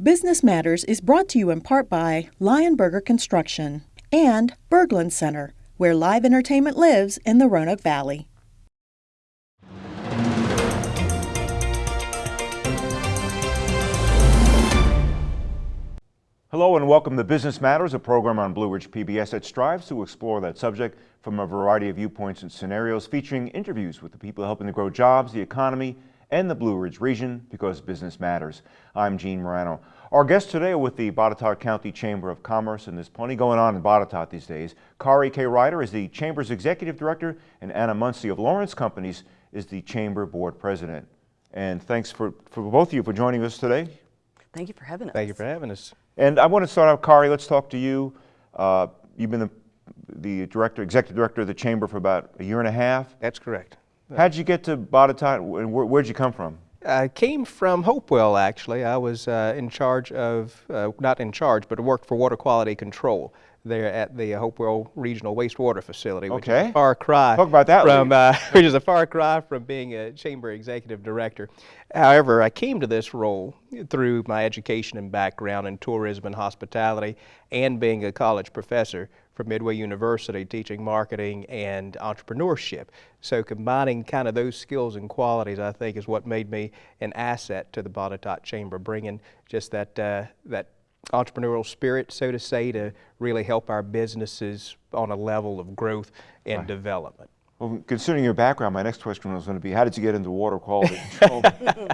Business Matters is brought to you in part by Lionberger Construction and Berglund Center, where live entertainment lives in the Roanoke Valley. Hello and welcome to Business Matters, a program on Blue Ridge PBS that strives to explore that subject from a variety of viewpoints and scenarios, featuring interviews with the people helping to grow jobs, the economy, and the Blue Ridge region because business matters. I'm Gene Marrano. Our guests today are with the Botetourt County Chamber of Commerce, and there's plenty going on in Botetourt these days. Kari K. Ryder is the Chamber's Executive Director, and Anna Muncie of Lawrence Companies is the Chamber Board President. And thanks for, for both of you for joining us today. Thank you for having us. Thank you for having us. And I want to start out, Kari, let's talk to you. Uh, you've been the, the director, executive director of the chamber for about a year and a half. That's correct. How'd you get to Botetourt and where, where'd you come from? I came from Hopewell, actually. I was uh, in charge of, uh, not in charge, but worked for water quality control there at the Hopewell Regional Wastewater Facility, which Okay. is a far cry Talk about that from, uh, which is a far cry from being a chamber executive director. However, I came to this role through my education and background in tourism and hospitality and being a college professor from Midway University teaching marketing and entrepreneurship. So combining kind of those skills and qualities, I think, is what made me an asset to the Botetourt Chamber, bringing just that, uh, that entrepreneurial spirit, so to say, to really help our businesses on a level of growth and development. Well, considering your background, my next question was going to be, how did you get into water quality control?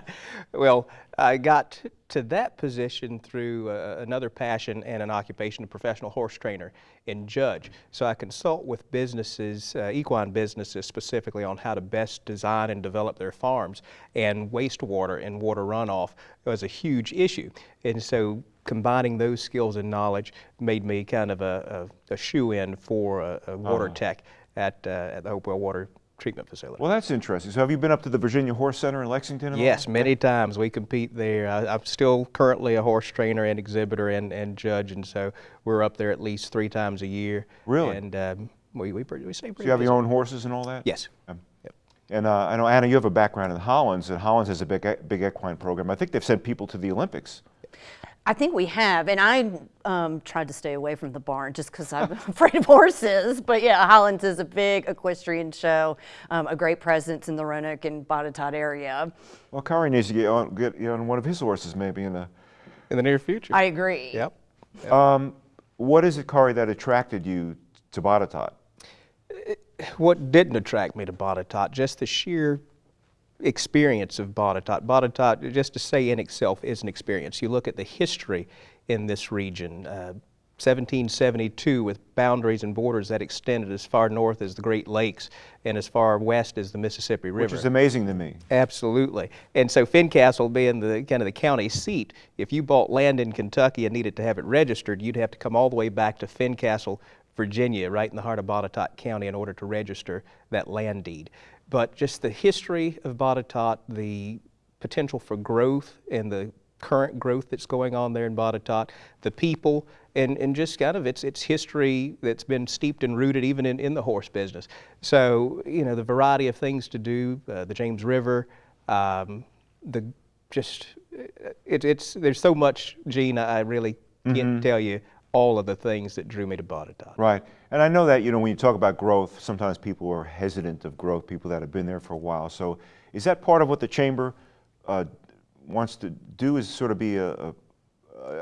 Well, I got to that position through uh, another passion and an occupation, a professional horse trainer and judge. So I consult with businesses, uh, equine businesses specifically on how to best design and develop their farms. And wastewater and water runoff was a huge issue. And so combining those skills and knowledge made me kind of a, a, a shoe-in for a, a water tech at, uh, at the Hopewell Water Treatment Facility. well, that's interesting. So have you been up to the Virginia Horse Center in Lexington? at all? Yes, many times we compete there. I, I'm still currently a horse trainer and exhibitor and, and judge, and so we're up there at least three times a year. Really? And um, we, we, pretty, we stay So you have busy. your own horses and all that? Yes. Um, Yep. And uh, I know, Anna, you have a background in Hollins, and Hollins has a big, big equine program. I think they've sent people to the Olympics. I think we have, and I um, tried to stay away from the barn just because I'm afraid of horses. But yeah, Hollins is a big equestrian show, um, a great presence in the Roanoke and Botetourt area. Well, Kari needs to get on, get on one of his horses maybe in a, In the near future. I agree. Yep. Um, what is it, Kari, that attracted you to Botetourt? what didn't attract me to Botetourt, just the sheer experience of Botetourt. Botetourt, just to say in itself, is an experience. You look at the history in this region, uh, 1772 with boundaries and borders that extended as far north as the Great Lakes and as far west as the Mississippi River. Which is amazing to me. Absolutely. And so Fincastle being the kind of the county seat, if you bought land in Kentucky and needed to have it registered, you'd have to come all the way back to Fincastle, Virginia, right in the heart of Botetourt County in order to register that land deed. But just the history of Botetourt, the potential for growth and the current growth that's going on there in Botetourt, the people, and, and just kind of its, its history that's been steeped and rooted even in, in the horse business. So, you know, the variety of things to do, uh, the James River, um, the just, it, it's, there's so much, Gene, I really can't tell you all of the things that drew me to Botetourt. Right. And I know that, you know, when you talk about growth, sometimes people are hesitant of growth, people that have been there for a while. So is that part of what the chamber uh, wants to do is sort of be a, a,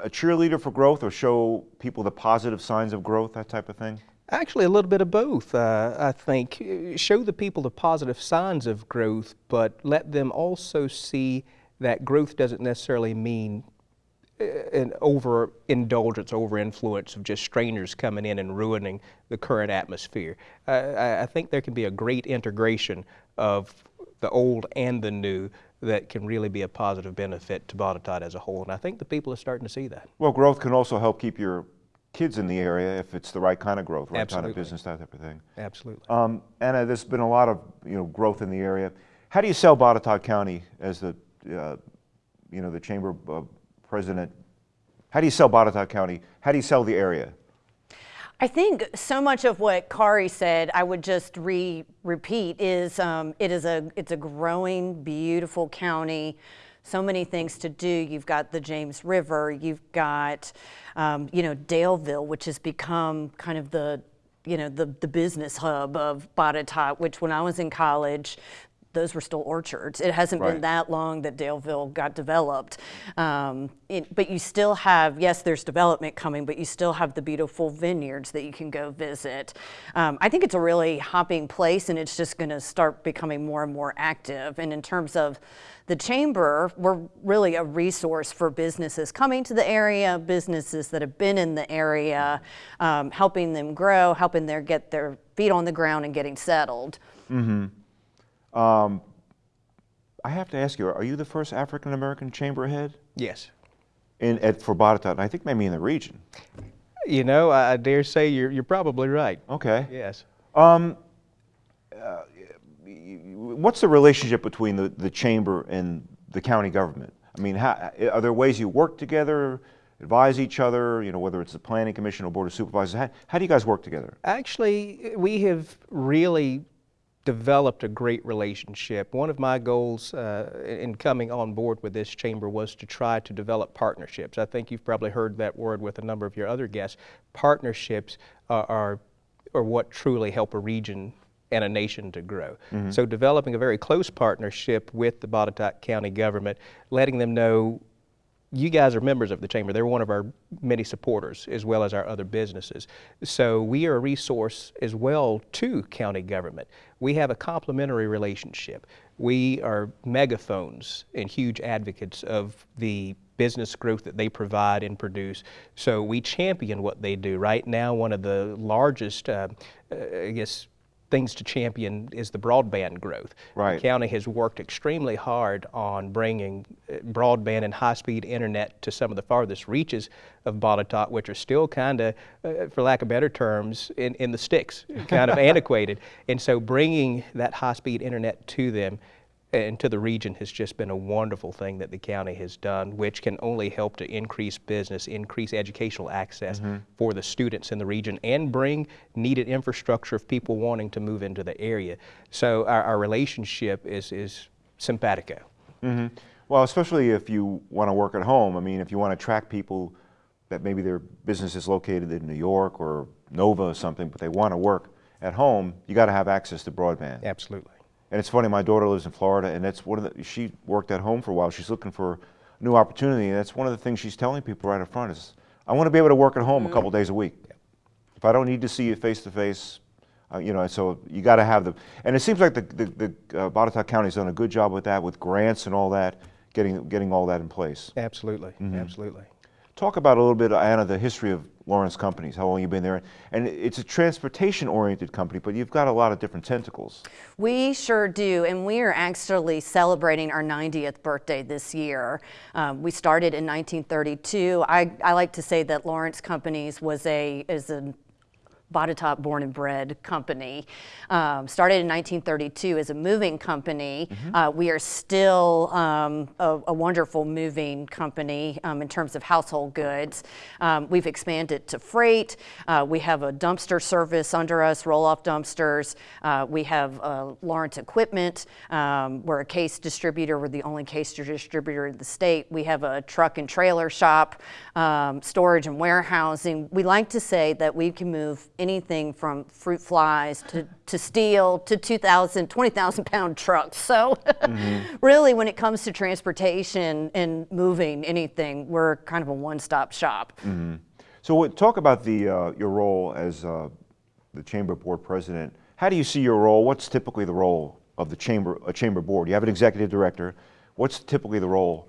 a cheerleader for growth or show people the positive signs of growth, that type of thing? Actually, a little bit of both, uh, I think. Uh, Show the people the positive signs of growth, but let them also see that growth doesn't necessarily mean an overindulgence, overinfluence of just strangers coming in and ruining the current atmosphere. I, I think there can be a great integration of the old and the new that can really be a positive benefit to Botetourt as a whole, and I think the people are starting to see that. Well, growth can also help keep your kids in the area if it's the right kind of growth, right kind of business, that type of thing. Absolutely. Um, Anna, there's been a lot of you know growth in the area. How do you sell Botetourt County as the uh, you know the chamber uh, president? How do you sell Botetourt County? How do you sell the area? I think so much of what Kari said, I would just re repeat is um, it is a it's a growing, beautiful county, so many things to do. You've got the James River, you've got, um, you know, Daleville, which has become kind of the you know, the, the business hub of Botetourt, which when I was in college, those were still orchards. It hasn't Right. been that long that Daleville got developed. Um, it- but you still have, yes, there's development coming, but you still have the beautiful vineyards that you can go visit. Um, I think it's a really hopping place and it's just going to start becoming more and more active. And in terms of the chamber, we're really a resource for businesses coming to the area, businesses that have been in the area, um, helping them grow, helping them get their feet on the ground and getting settled. Um, I have to ask you, are you the first African American chamber head Yes. in at for Botetourt? And I think maybe in the region. You know, I, I dare say you're, you're probably right. Okay. Yes. Um, uh, what's the relationship between the, the chamber and the county government? I mean, how, are there ways you work together, advise each other? You know, whether it's the planning commission or board of supervisors. How, how do you guys work together? Actually, we have really developed a great relationship. One of my goals uh, in coming on board with this chamber was to try to develop partnerships. I think you've probably heard that word with a number of your other guests. Partnerships are, are, are what truly help a region and a nation to grow. So developing a very close partnership with the Botetourt County government, letting them know you guys are members of the chamber. They're one of our many supporters, as well as our other businesses. So we are a resource as well to county government. We have a complementary relationship. We are megaphones and huge advocates of the business growth that they provide and produce. So we champion what they do. Right now, one of the largest, uh, uh, I guess, things to champion is the broadband growth. Right. The county has worked extremely hard on bringing uh, broadband and high-speed internet to some of the farthest reaches of Botetourt, which are still kind of, uh, for lack of better terms, in, in the sticks, kind of antiquated. And so bringing that high-speed internet to them and to the region has just been a wonderful thing that the county has done, which can only help to increase business, increase educational access mm-hmm. for the students in the region, and bring needed infrastructure of people wanting to move into the area. So our, our relationship is, is simpatico. Mm-hmm. Well, especially if you want to work at home. I mean, if you want to attract people that maybe their business is located in New York or Nova or something, but they want to work at home, you got to have access to broadband. Absolutely. And it's funny, my daughter lives in Florida, and that's one of the, she worked at home for a while. She's looking for a new opportunity, and that's one of the things she's telling people right up front is, I want to be able to work at home a couple days a week. If I don't need to see you face to face, uh, you know, so you got to have the, and it seems like the, the, the uh, Botetourt County's done a good job with that, with grants and all that, getting, getting all that in place. Absolutely. Absolutely. Talk about a little bit, Anna, the history of Lawrence Companies, how long you've been there. And it's a transportation-oriented company, but you've got a lot of different tentacles. We sure do, and we are actually celebrating our 90th birthday this year. Um, we started in 1932. I, I like to say that Lawrence Companies was a is a Botetourt born and bred company. Um, started in 1932 as a moving company. Uh, we are still um, a, a wonderful moving company um, in terms of household goods. Um, we've expanded to freight. Uh, we have a dumpster service under us, roll off dumpsters. Uh, we have uh, Lawrence Equipment. Um, we're a case distributor. We're the only case distributor in the state. We have a truck and trailer shop, um, storage and warehousing. We like to say that we can move anything from fruit flies to, to steel to 2,000, 20,000 pound trucks. So, really, when it comes to transportation and moving anything, we're kind of a one stop shop. So what, talk about the, uh, your role as uh, the chamber board president. How do you see your role? What's typically the role of the chamber, a chamber board? You have an executive director. What's typically the role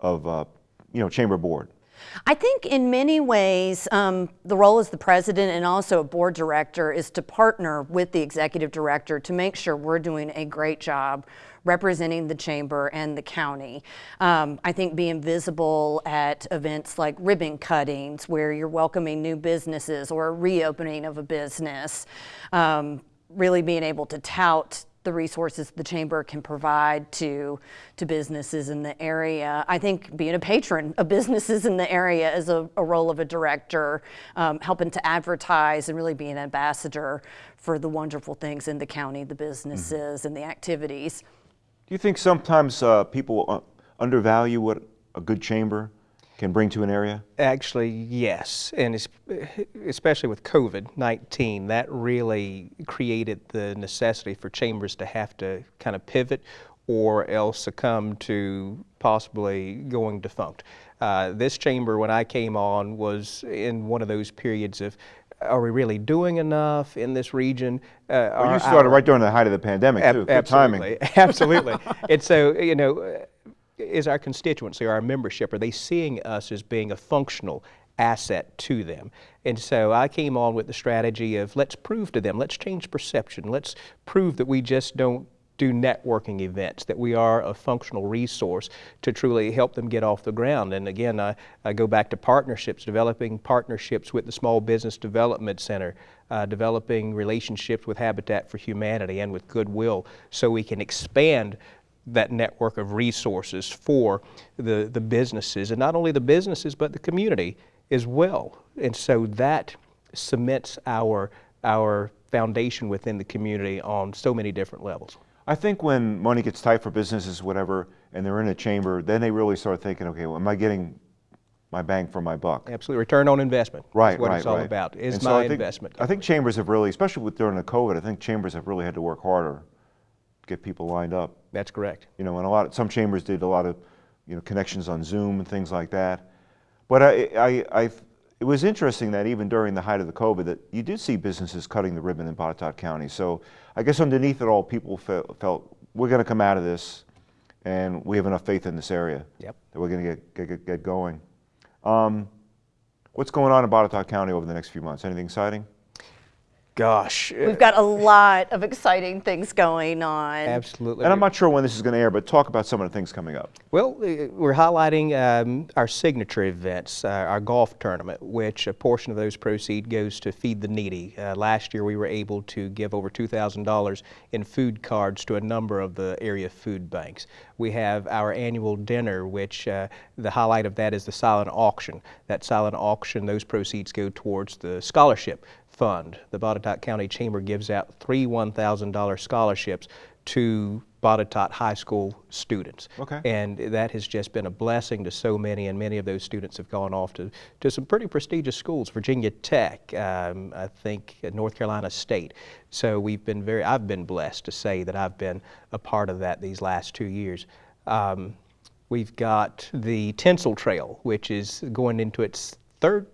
of, uh, you know, chamber board? I think in many ways, um, the role as the president and also a board director is to partner with the executive director to make sure we're doing a great job representing the chamber and the county. Um, I think being visible at events like ribbon cuttings, where you're welcoming new businesses or a reopening of a business, um, really being able to tout the resources the chamber can provide to to businesses in the area. I think being a patron of businesses in the area is a, a role of a director, um, helping to advertise and really be an ambassador for the wonderful things in the county, the businesses and the activities. Do you think sometimes uh, people uh, undervalue what a good chamber can bring to an area? Actually, yes, and es- especially with COVID-19, that really created the necessity for chambers to have to kind of pivot or else succumb to possibly going defunct. Uh, this chamber, when I came on, was in one of those periods of, are we really doing enough in this region? Uh, Well, you started our- right during the height of the pandemic, Ab- too. Good timing. absolutely, absolutely. and so, you know, is our constituency, or our membership, are they seeing us as being a functional asset to them? And so I came on with the strategy of let's prove to them, let's change perception, let's prove that we just don't do networking events, that we are a functional resource to truly help them get off the ground. And again, I, I go back to partnerships, developing partnerships with the Small Business Development Center, uh, developing relationships with Habitat for Humanity and with Goodwill so we can expand that network of resources for the, the businesses, and not only the businesses, but the community as well. And so that cements our, our foundation within the community on so many different levels. I think when money gets tight for businesses, whatever, and they're in a chamber, then they really start thinking, okay, well, am I getting my bang for my buck? Absolutely. Return on investment. Right, That's what right, it's all right. about. Is And so my I think, investment. I think chambers have really, especially with during the COVID, I think chambers have really had to work harder get people lined up. That's correct. You know, and a lot, of, some chambers did a lot of, you know, connections on Zoom and things like that. But I, I, I, it was interesting that even during the height of the COVID, that you did see businesses cutting the ribbon in Botetourt County. So I guess underneath it all, people felt, felt we're going to come out of this, and we have enough faith in this area Yep. that we're going to get, get, get going. Um, what's going on in Botetourt County over the next few months? Anything exciting? Gosh. We've got a lot of exciting things going on. Absolutely. And I'm not sure when this is going to air, but talk about some of the things coming up. Well, uh, we're highlighting um, our signature events, uh, our golf tournament, which a portion of those proceeds goes to Feed the Needy. Uh, last year, we were able to give over $2,000 in food cards to a number of the area food banks. We have our annual dinner, which uh, the highlight of that is the silent auction. That silent auction, those proceeds go towards the scholarship fund. The Botetourt County Chamber gives out three $1,000 scholarships to Botetourt High School students. Okay. And that has just been a blessing to so many, and many of those students have gone off to, to some pretty prestigious schools, Virginia Tech, um, I think uh, North Carolina State. So we've been very, I've been blessed to say that I've been a part of that these last two years. Um, we've got the Tinsel Trail, which is going into its third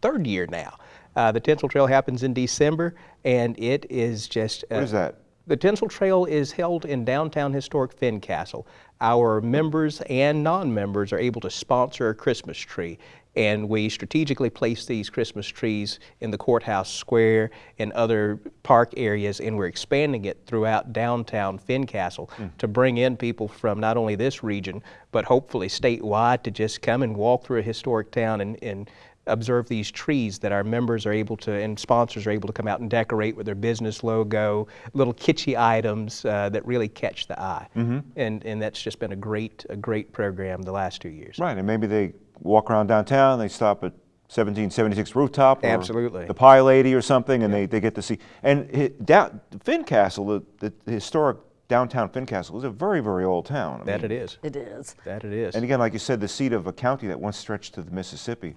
third year now. Uh, the Tinsel Trail happens in December, and it is just. What is that? The Tinsel Trail is held in downtown historic Fincastle. Our members and non-members are able to sponsor a Christmas tree, and we strategically place these Christmas trees in the courthouse square and other park areas, and we're expanding it throughout downtown Fincastle to bring in people from not only this region, but hopefully statewide to just come and walk through a historic town and, and observe these trees that our members are able to and sponsors are able to come out and decorate with their business logo, little kitschy items uh, that really catch the eye. And and that's just been a great a great program the last two years. Right, and maybe they walk around downtown, they stop at 1776 rooftop. Or Absolutely. The Pie Lady or something, and they, they get to see. And hi- down, Fincastle, the, the historic downtown Fincastle, is a very, very old town. I That mean, it is. It is. That it is. And again, like you said, the seat of a county that once stretched to the Mississippi.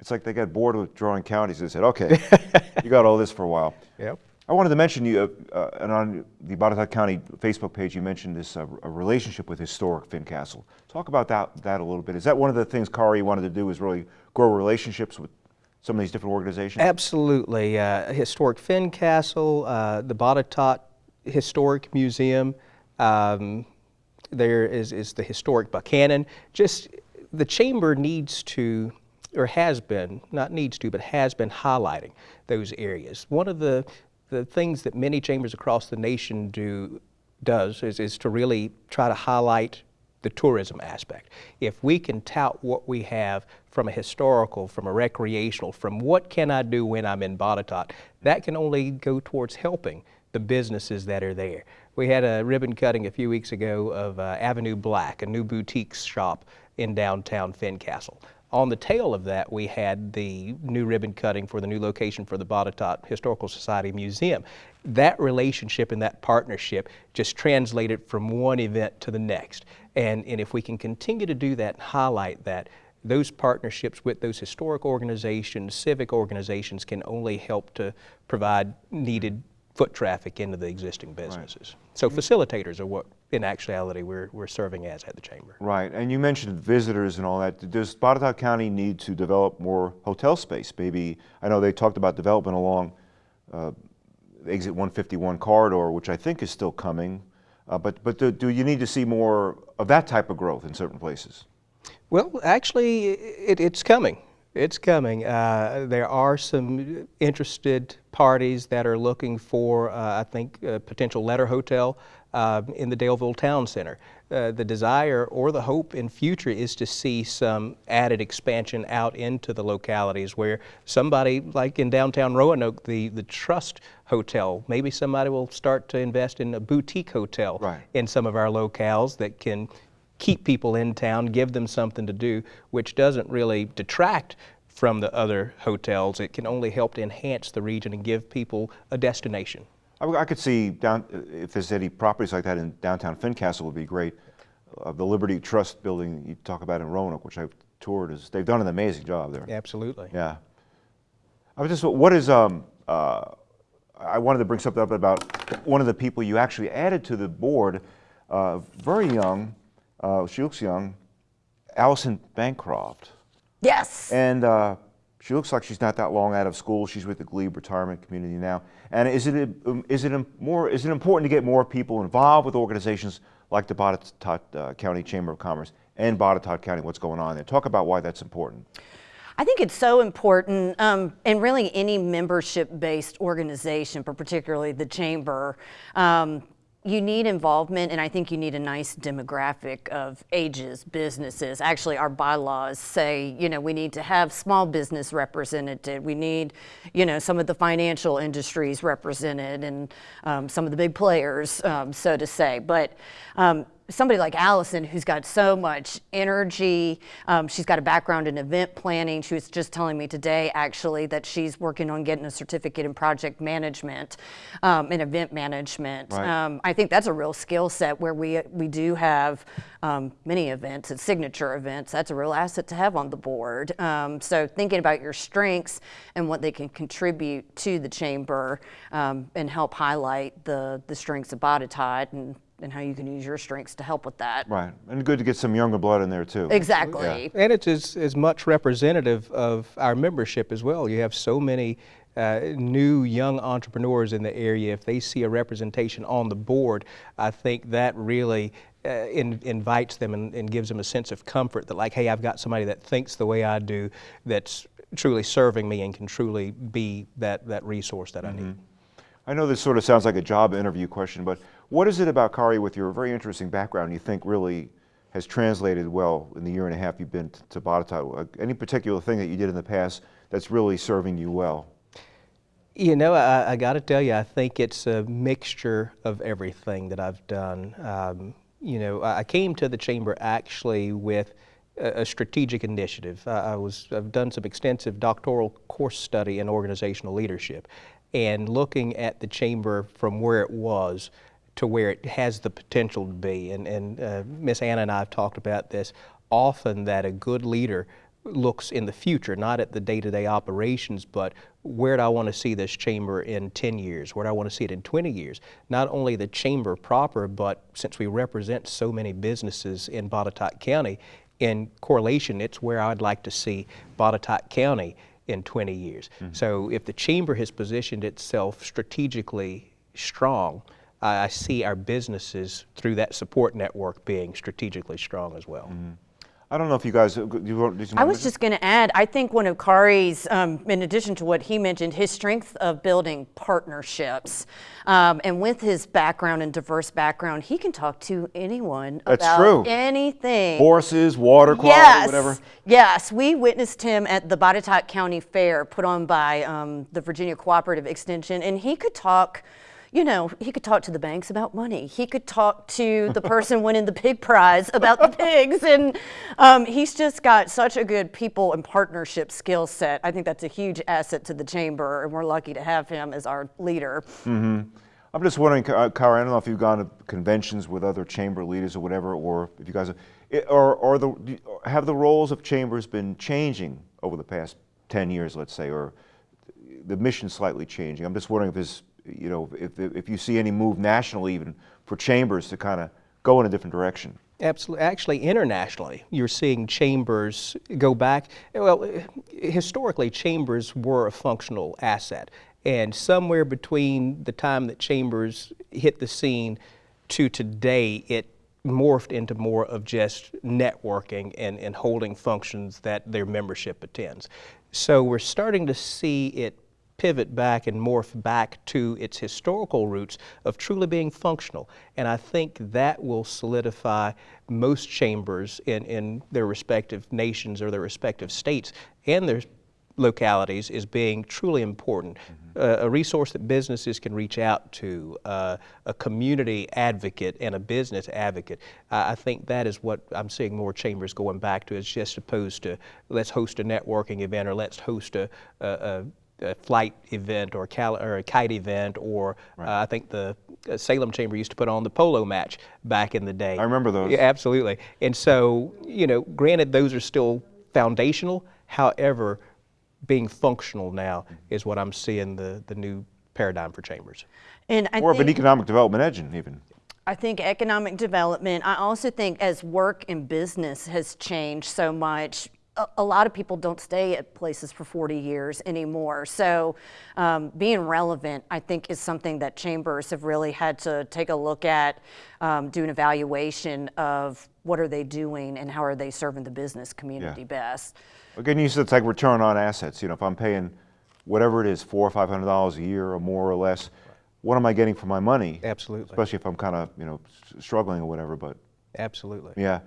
It's like they got bored with drawing counties and said, okay, you got all this for a while. Yep. I wanted to mention you, uh, uh, and on the Botetourt County Facebook page, you mentioned this uh, a relationship with historic Fincastle. Talk about that, that a little bit. Is that one of the things Kari wanted to do? is really grow relationships with some of these different organizations? Absolutely. Uh, historic Fincastle, uh, the Botetourt Historic Museum. Um, there is, is the historic Buchanan. Just the chamber needs to, or has been, not needs to, but has been highlighting those areas. One of the, the things that many chambers across the nation do does is, is to really try to highlight the tourism aspect. If we can tout what we have from a historical, from a recreational, from what can I do when I'm in Botetourt, that can only go towards helping the businesses that are there. We had a ribbon cutting a few weeks ago of uh, Avenue Black, a new boutique shop in downtown Fincastle. On the tail of that, we had the new ribbon cutting for the new location for the Botetourt Historical Society Museum. That relationship and that partnership just translated from one event to the next. And, and if we can continue to do that and highlight that, those partnerships with those historic organizations, civic organizations can only help to provide needed foot traffic into the existing businesses. Right. So facilitators are what in actuality we're, we're serving as at the chamber. Right, and you mentioned visitors and all that. Does Botetourt County need to develop more hotel space? Maybe, I know they talked about development along uh, exit 151 corridor, which I think is still coming, uh, but, but do, do you need to see more of that type of growth in certain places? Well, actually, it, it's coming. It's coming. Uh, there are some interested parties that are looking for, uh, I think, a potential letter hotel uh, in the Daleville Town Center. Uh, the desire or the hope in future is to see some added expansion out into the localities where somebody, like in downtown Roanoke, the, the Trust Hotel, maybe somebody will start to invest in a boutique hotel right. in some of our locales that can keep people in town, give them something to do, which doesn't really detract from the other hotels. It can only help to enhance the region and give people a destination. I, I could see down, if there's any properties like that in downtown Fincastle would be great. Uh, the Liberty Trust building you talk about in Roanoke, which I've toured, is they've done an amazing job there. Absolutely. Yeah. I was just, what is, um, uh, I wanted to bring something up about one of the people you actually added to the board, uh, very young, uh, she looks young, Allison Bancroft. Yes. And uh, she looks like she's not that long out of school. She's with the Glebe Retirement Community now. And is it, um, it, more, is it important to get more people involved with organizations like the Botetourt uh, County Chamber of Commerce and Botetourt County, what's going on there? Talk about why that's important. I think it's so important, um, and really any membership-based organization, but particularly the chamber, um, you need involvement and I think you need a nice demographic of ages, businesses. Actually, our bylaws say, you know, we need to have small business represented. We need, you know, some of the financial industries represented and um, some of the big players, um, so to say. But um, somebody like Allison who's got so much energy. Um, she's got a background in event planning. She was just telling me today actually that she's working on getting a certificate in project management um, and event management. Right. Um, I think that's a real skill set where we, we do have um, many events and signature events. That's a real asset to have on the board. Um, so thinking about your strengths and what they can contribute to the chamber um, and help highlight the, the strengths of Botetourt and and how you can use your strengths to help with that. Right, and good to get some younger blood in there too. Exactly. Yeah. And it's as, as much representative of our membership as well. You have so many uh, new young entrepreneurs in the area. If they see a representation on the board, I think that really uh, in, invites them and, and gives them a sense of comfort that like, hey, I've got somebody that thinks the way I do, that's truly serving me and can truly be that, that resource that mm -hmm. I need. Mm-hmm. I know this sort of sounds like a job interview question, but what is it about Kari with your very interesting background you think really has translated well in the year and a half you've been to Botetourt? Any particular thing that you did in the past that's really serving you well? You know, I, I got to tell you, I think it's a mixture of everything that I've done. Um, you know, I came to the chamber actually with a, strategic initiative. I was, I've done some extensive doctoral course study in organizational leadership and looking at the chamber from where it was to where it has the potential to be. And, and uh, Miss Anna and I have talked about this often that a good leader looks in the future, not at the day-to-day -day operations, but where do I want to see this chamber in 10 years? Where do I want to see it in 20 years? Not only the chamber proper, but since we represent so many businesses in Botetourt County, in correlation, it's where I'd like to see Botetourt County in 20 years. Mm -hmm. So if the chamber has positioned itself strategically strong, I see our businesses through that support network being strategically strong as well. Mm -hmm. I don't know if you guys, uh, you, you I was just going to add, I think one of Kari's, um, in addition to what he mentioned, his strength of building partnerships. Um, and with his background and diverse background, he can talk to anyone That's about true. anything. Horses, water quality, yes. whatever. Yes, we witnessed him at the Botetourt County Fair put on by um, the Virginia Cooperative Extension, and he could talk you know, he could talk to the banks about money. He could talk to the person winning the pig prize about the pigs. And um, he's just got such a good people and partnership skill set. I think that's a huge asset to the chamber, and we're lucky to have him as our leader. Mm-hmm. I'm just wondering, Kara, I don't know if you've gone to conventions with other chamber leaders or whatever, or if you guys have, or, or the, have the roles of chambers been changing over the past 10 years, let's say, or the mission slightly changing? I'm just wondering if there's you know, if, if you see any move nationally even for chambers to kind of go in a different direction. Absolutely. Actually, internationally, you're seeing chambers go back. Well, historically, chambers were a functional asset. And somewhere between the time that chambers hit the scene to today, it morphed into more of just networking and, and holding functions that their membership attends. So we're starting to see it pivot back and morph back to its historical roots of truly being functional. And I think that will solidify most chambers in, in their respective nations or their respective states and their localities as being truly important. Mm -hmm. uh, a resource that businesses can reach out to, uh, a community advocate and a business advocate. I, I think that is what I'm seeing more chambers going back to as just opposed to let's host a networking event or let's host a, a, a a flight event or, or, a kite event, or right. uh, I think the uh, Salem Chamber used to put on the polo match back in the day. I remember those. Yeah, absolutely. And so, you know, granted, those are still foundational. However, being functional now is what I'm seeing the, the new paradigm for chambers. And I More of an economic development engine, even. I think economic development. I also think as work and business has changed so much, a, lot of people don't stay at places for 40 years anymore. So um, being relevant, I think, is something that chambers have really had to take a look at, um, do an evaluation of what are they doing and how are they serving the business community yeah. best. Again, you said it's like return on assets. You know, if I'm paying whatever it is, four or five hundred dollars a year or more or less, what am I getting for my money? Absolutely. Especially if I'm kind of you know struggling or whatever. But absolutely. Yeah.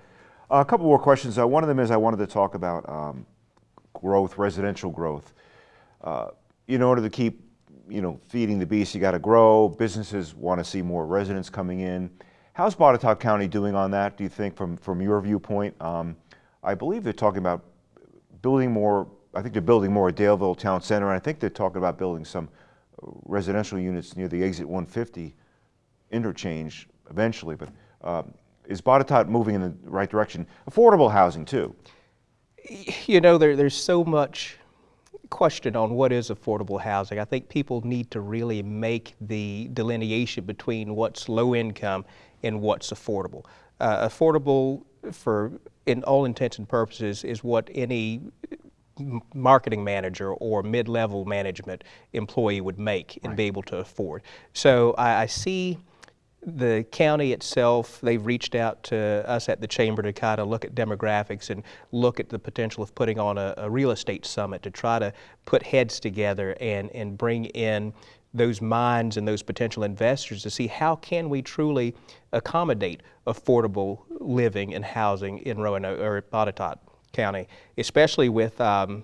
A couple more questions. Uh, one of them is I wanted to talk about um, growth, residential growth. Uh, in order to keep, you know, feeding the beast, you got to grow. Businesses want to see more residents coming in. How's Botetourt County doing on that? Do you think, from from your viewpoint? Um, I believe they're talking about building more. I think they're building more at Daleville Town Center, and I think they're talking about building some residential units near the exit 150 interchange eventually. But um, is Botetourt moving in the right direction? Affordable housing too. You know, there, there's so much question on what is affordable housing. I think people need to really make the delineation between what's low income and what's affordable. Uh, affordable for, in all intents and purposes, is what any marketing manager or mid-level management employee would make and right. be able to afford. So I, I see the county itself, they've reached out to us at the chamber to kind of look at demographics and look at the potential of putting on a, a, real estate summit to try to put heads together and, and bring in those minds and those potential investors to see how can we truly accommodate affordable living and housing in Roanoke or Botetourt County, especially with um,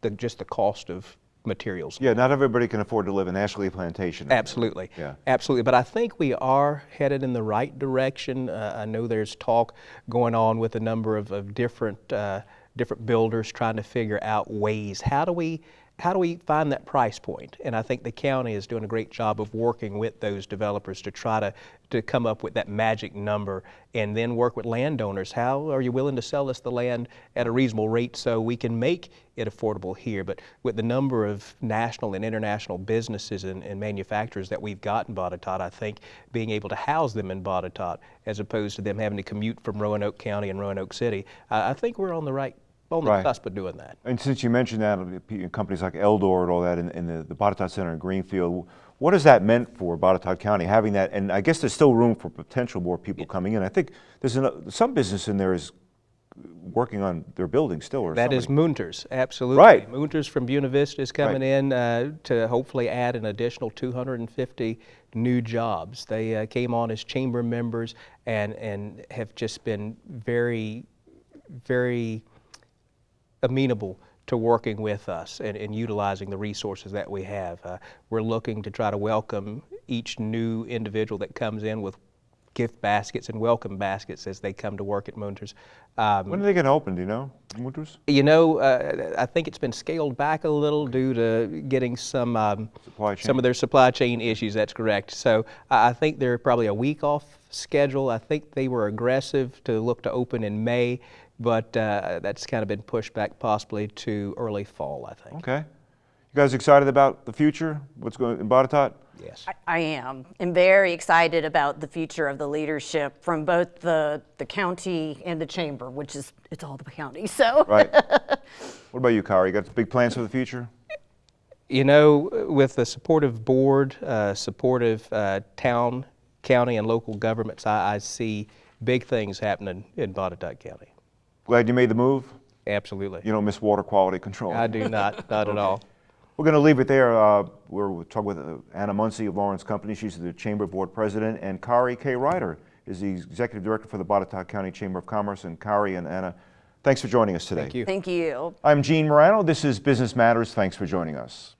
the, just the cost of materials. Yeah, not everybody can afford to live in Ashley Plantation. Absolutely. Yeah. Absolutely. But I think we are headed in the right direction. Uh, I know there's talk going on with a number of, of different uh, different builders trying to figure out ways. How do we how do we find that price point? And I think the county is doing a great job of working with those developers to try to, to come up with that magic number and then work with landowners. How are you willing to sell us the land at a reasonable rate so we can make it affordable here? But with the number of national and international businesses and, and manufacturers that we've got in Botetourt, I think being able to house them in Botetourt as opposed to them having to commute from Roanoke County and Roanoke City, I think we're on the right on the right. cusp of doing that. And since you mentioned that, companies like Eldor and all that, in, in the, the Botetourt Center in Greenfield, what has that meant for Botetourt County, having that, and I guess there's still room for potential more people yeah. coming in. I think there's an, some business in there is working on their building still or That somebody. is Munters, absolutely. Right. Munters from Buena Vista is coming right. in uh, to hopefully add an additional 250 new jobs. They uh, came on as chamber members and, and have just been very, very amenable to working with us and, and utilizing the resources that we have. Uh, we're looking to try to welcome each new individual that comes in with gift baskets and welcome baskets as they come to work at Munters. Um, When are they going to open, do you know, Winters? you know, uh, I think it's been scaled back a little due to getting some um, Supply some of their supply chain issues. That's correct. So I I think they're probably a week off schedule. I think they were aggressive to look to open in May, but uh, that's kind of been pushed back possibly to early fall. I think. Okay. You guys excited about the future? What's going in Botetourt? Yes. I, I am. I'm very excited about the future of the leadership from both the, the county and the chamber, which is, it's all the county, so. Right. what about you, Kari? You got big plans for the future? You know, with a supportive board, uh, supportive uh, town, county, and local governments, I, I see big things happening in Botetourt County. Glad you made the move. Absolutely. You don't miss water quality control. I do not, not at all. We're going to leave it there. Uh, we're we're talking with uh, Anna Muncy of Lawrence Company. She's the Chamber Board President. And Kari K. Ryder is the Executive Director for the Botetourt County Chamber of Commerce. And Kari and Anna, thanks for joining us today. Thank you. Thank you. I'm Gene Marrano. This is Business Matters. Thanks for joining us.